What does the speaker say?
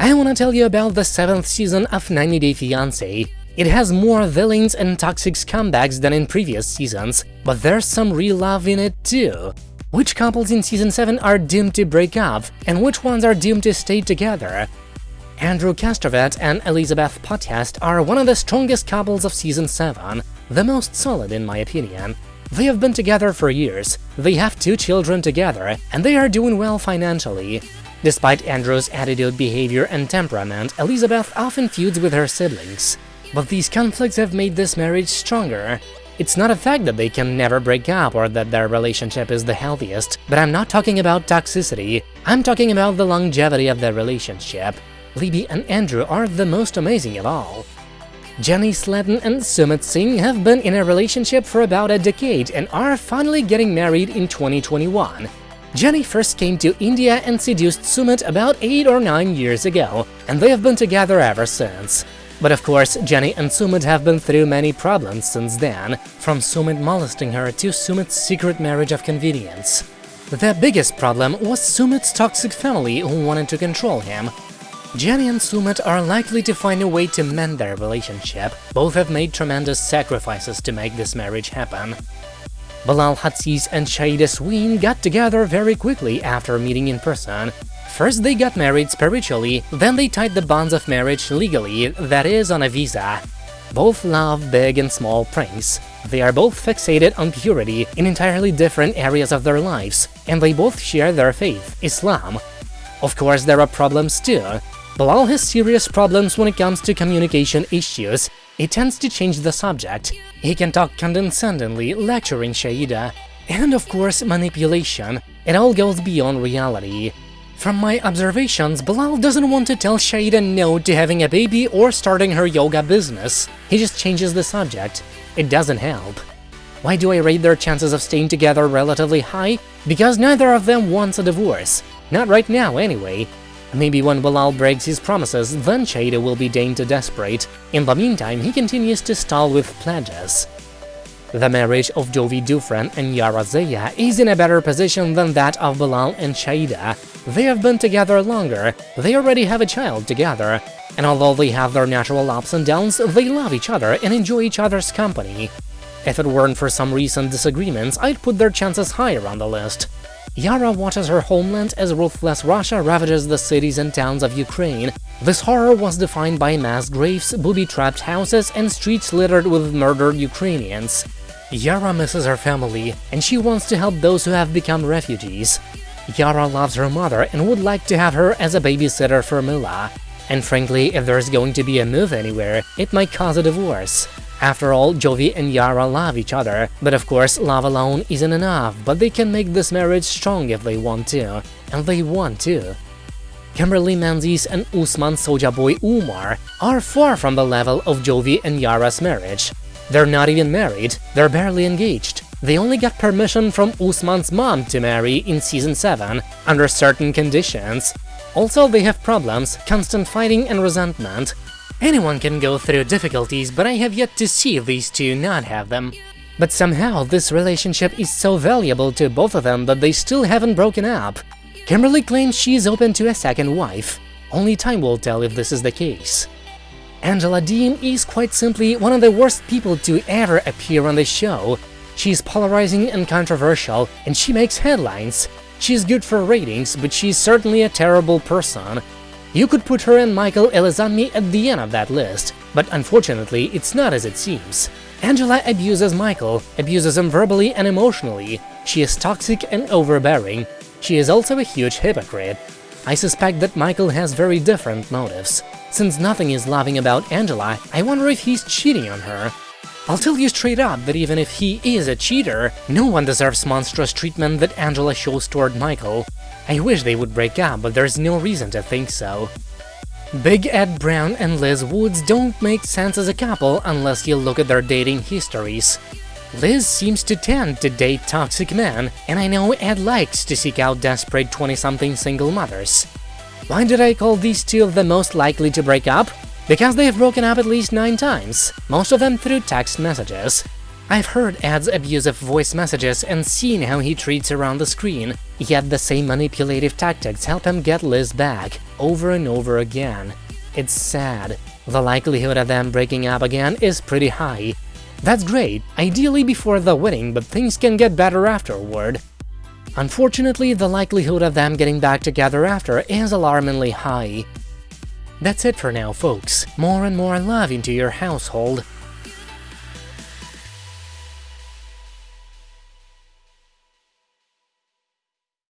I wanna tell you about the 7th season of 90 Day Fiancé. It has more villains and toxic scumbags than in previous seasons, but there's some real love in it too. Which couples in Season 7 are doomed to break up, and which ones are doomed to stay together? Andrew Castravet and Elizabeth Potthast are one of the strongest couples of Season 7, the most solid in my opinion. They have been together for years, they have two children together, and they are doing well financially. Despite Andrew's attitude, behavior, and temperament, Elizabeth often feuds with her siblings. But these conflicts have made this marriage stronger, it's not a fact that they can never break up or that their relationship is the healthiest, but I'm not talking about toxicity, I'm talking about the longevity of their relationship. Libby and Andrew are the most amazing of all. Jenny Slatten and Sumit Singh have been in a relationship for about a decade and are finally getting married in 2021. Jenny first came to India and seduced Sumit about 8 or 9 years ago, and they have been together ever since. But of course, Jenny and Sumit have been through many problems since then, from Sumit molesting her to Sumit's secret marriage of convenience. Their biggest problem was Sumit's toxic family who wanted to control him. Jenny and Sumit are likely to find a way to mend their relationship, both have made tremendous sacrifices to make this marriage happen. Bilal Hazziez and Shaeeda Sween got together very quickly after meeting in person, First they got married spiritually, then they tied the bonds of marriage legally, that is, on a visa. Both love big and small pranks. They are both fixated on purity in entirely different areas of their lives, and they both share their faith, Islam. Of course, there are problems too. Bilal has serious problems when it comes to communication issues. He tends to change the subject. He can talk condescendingly, lecturing Shaeeda. And of course, manipulation. It all goes beyond reality. From my observations, Bilal doesn't want to tell Shaeeda no to having a baby or starting her yoga business. He just changes the subject. It doesn't help. Why do I rate their chances of staying together relatively high? Because neither of them wants a divorce. Not right now, anyway. Maybe when Bilal breaks his promises, then Shaeeda will be deemed desperate. In the meantime, he continues to stall with pledges. The marriage of Jovi Dufresne and Yara Zaya is in a better position than that of Bilal and Shaeeda. They have been together longer, they already have a child together, and although they have their natural ups and downs, they love each other and enjoy each other's company. If it weren't for some recent disagreements, I'd put their chances higher on the list. Yara watches her homeland as ruthless Russia ravages the cities and towns of Ukraine. This horror was defined by mass graves, booby-trapped houses, and streets littered with murdered Ukrainians. Yara misses her family, and she wants to help those who have become refugees. Yara loves her mother and would like to have her as a babysitter for Mila. And frankly, if there's going to be a move anywhere, it might cause a divorce. After all, Jovi and Yara love each other, but of course love alone isn't enough, but they can make this marriage strong if they want to, and they want to. Kimberly Menzies and Usman Sojaboy Umar are far from the level of Jovi and Yara's marriage, they're not even married, they're barely engaged. They only got permission from Usman's mom to marry in Season 7, under certain conditions. Also, they have problems, constant fighting and resentment. Anyone can go through difficulties, but I have yet to see these two not have them. But somehow, this relationship is so valuable to both of them that they still haven't broken up. Kimberly claims she is open to a second wife. Only time will tell if this is the case. Angela Deem is quite simply one of the worst people to ever appear on the show. She's polarizing and controversial, and she makes headlines. She's good for ratings, but she's certainly a terrible person. You could put her and Michael Elizalde at the end of that list, but unfortunately it's not as it seems. Angela abuses Michael, abuses him verbally and emotionally. She is toxic and overbearing. She is also a huge hypocrite. I suspect that Michael has very different motives. Since nothing is loving about Angela, I wonder if he's cheating on her. I'll tell you straight up that even if he is a cheater, no one deserves monstrous treatment that Angela shows toward Michael. I wish they would break up, but there's no reason to think so. Big Ed Brown and Liz Woods don't make sense as a couple unless you look at their dating histories. Liz seems to tend to date toxic men, and I know Ed likes to seek out desperate 20-something single mothers. Why did I call these two the most likely to break up? Because they have broken up at least 9 times, most of them through text messages. I've heard Ed's abusive voice messages and seen how he treats her on the screen, yet the same manipulative tactics help him get Liz back, over and over again. It's sad. The likelihood of them breaking up again is pretty high. That's great, ideally before the wedding, but things can get better afterward. Unfortunately, the likelihood of them getting back together after is alarmingly high. That's it for now, folks. More and more love into your household.